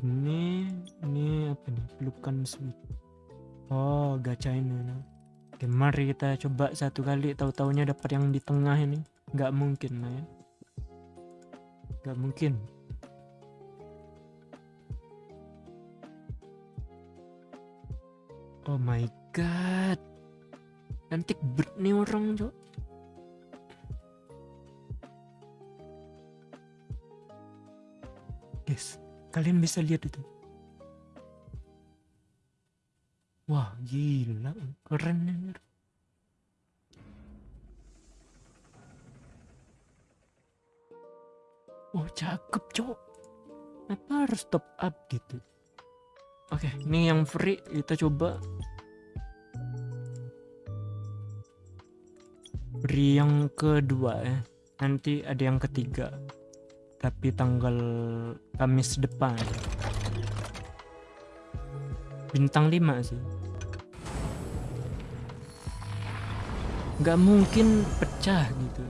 ini ini apa nih? Pelukan sweet. Oh gacha ini nah. Oke, mari kita coba satu kali. Tahu-taunya dapat yang di tengah ini. Nggak mungkin lah ya. Nggak mungkin. Oh my god. Cantik bet nih orang cok guys kalian bisa lihat itu. Wah gila. Keren anjir. oh cakep cok apa harus top up gitu? Oke ini yang free. Kita coba. Free yang kedua ya. Nanti ada yang ketiga tapi tanggal Kamis depan. Bintang 5 sih. Nggak mungkin pecah gitu.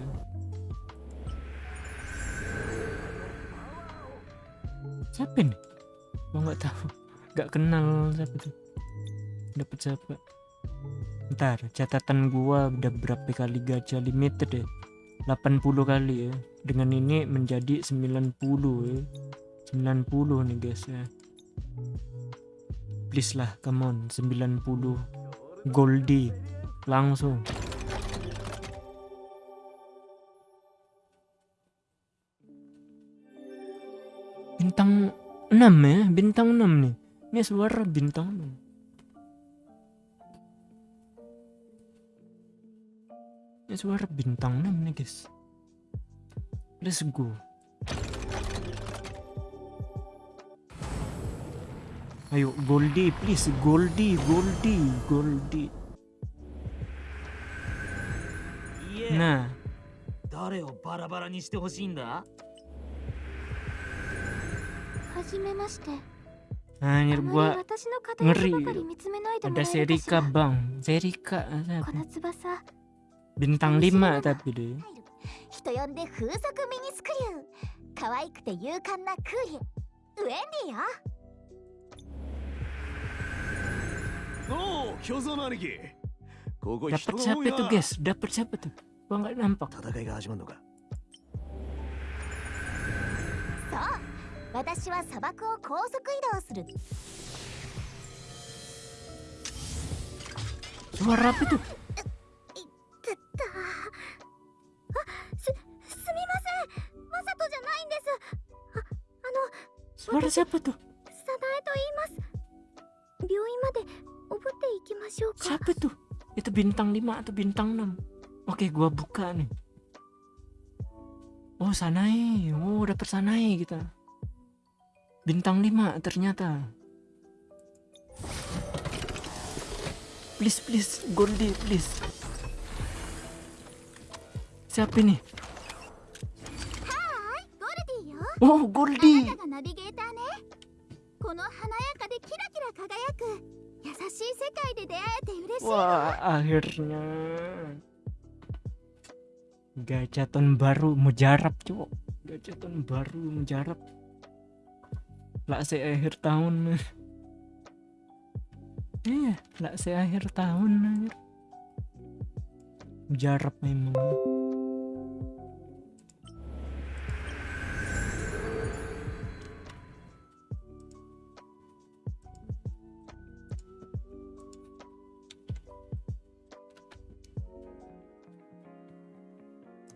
Siapa nih gua nggak tahu. Nggak kenal siapa tuh. Dapat siapa? Ntar catatan gua udah berapa kali gacha limited ya? 80 kali ya dengan ini menjadi 90 ya 90 nih guys ya. Please lah come on 90 Goldie langsung. Bintang 6 ya bintang 6 nih. Ini suara bintang 6 ini suara bintang 6 nih guys let's go ayo Goldie please Goldie Goldie Goldie nah 誰をバラバラにしてほしいんだはじめまして anjir あま gua り私の片役 ngeri ばかり見つめないでも ada らえるかし Serika ら bang Serika この翼 bintang 5 tapi deh 人呼んで風速ミニスクリュー。可愛くて勇敢なクーリウェン。ディよ。おお巨像の兄貴。ここ人 dapat が多い siapa tuh な guys dapat siapa tuh gua nggak nampak 戦いが始まるのか。そう。私は砂漠を高速移動する。suara apa tuh siapa tuh? Sanae to iimasu. Byouin made obutte ikimashou ka. Siapa tuh? Itu bintang 5 atau bintang 6? Oke, gua buka nih. Oh, Sanae. Oh, udah Sanae kita. Gitu. Bintang 5 ternyata. Please, please, Goldie, please. Siapa ini? Ya. Oh, Goldie. この華やかでキラキラ輝く優しい世界で出会えて嬉しい Wah, akhirnya gachaton baru mujarab cuk. Gachaton baru mujarab. Lah se akhir tahun. Iya, lah se akhir tahun anjir. Mujarab memang.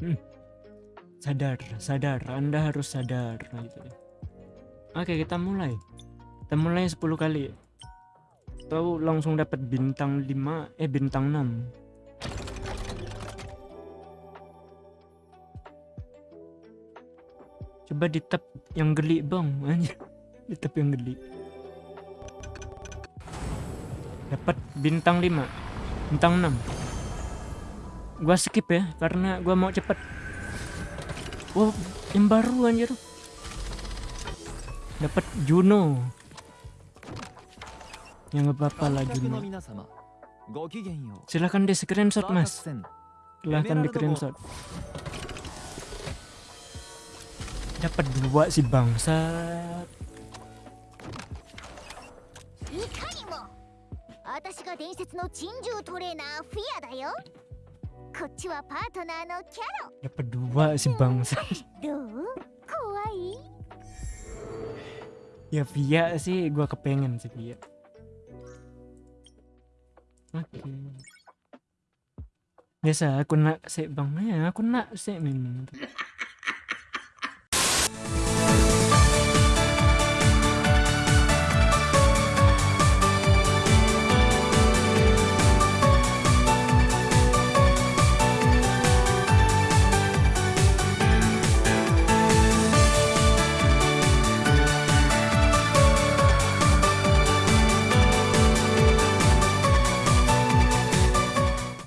hmm, sadar sadar. Anda harus sadar. Nah, gitu. Oke kita mulai. Kita mulai 10 kali. Tahu langsung dapat bintang 5 eh bintang 6 coba di tap yang geli bang. Di tap yang geli dapat bintang 5 bintang 6 gua skip ya karena gua mau cepet. Wow yang baru anjir. Dapat Juno. Yang nggak apa-apa lah Juno. Silahkan di screenshot mas. Silahkan di screenshot. Dapat dua si bangsa. Ikari mo, Ya dua si bangsa. ya Via sih gua kepengen sih Via. Oke. Okay. Biasa aku nak sih bang ya, aku nak sih memang.